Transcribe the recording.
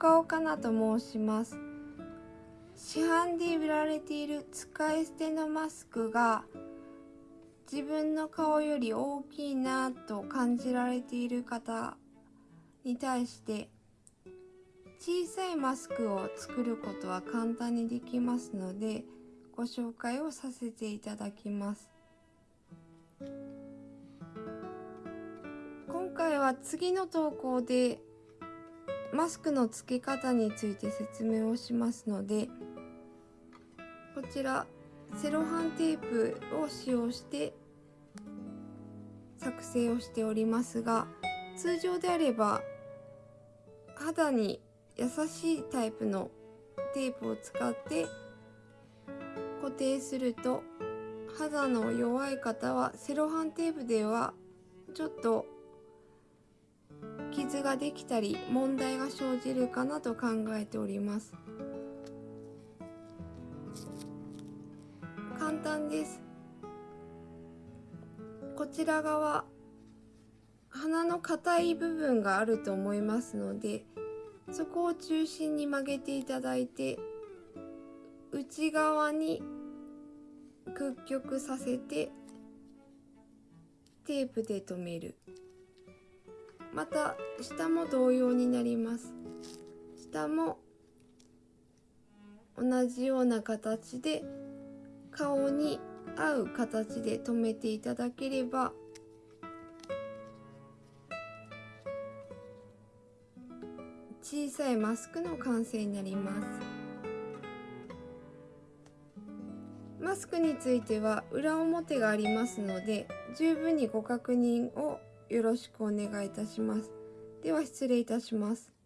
岡岡菜と申します。市販で売られている使い捨てのマスクが自分の顔より大きいなと感じられている方に対して小さいマスクを作ることは簡単にできますのでご紹介をさせていただきます。今回は次の投稿でマスクの付け方について説明をしますのでこちらセロハンテープを使用して作成をしておりますが通常であれば肌に優しいタイプのテープを使って固定すると肌の弱い方はセロハンテープではちょっと傷ができたり問題が生じるかなと考えております。簡単です。こちら側鼻の硬い部分があると思いますのでそこを中心に曲げていただいて内側に屈曲させてテープで留める。また下も同様になります。下も同じような形で顔に合う形で留めていただければ。小さいマスクの完成になります。マスクについては裏表がありますので十分にご確認をよろしくお願いいたします。では失礼いたします。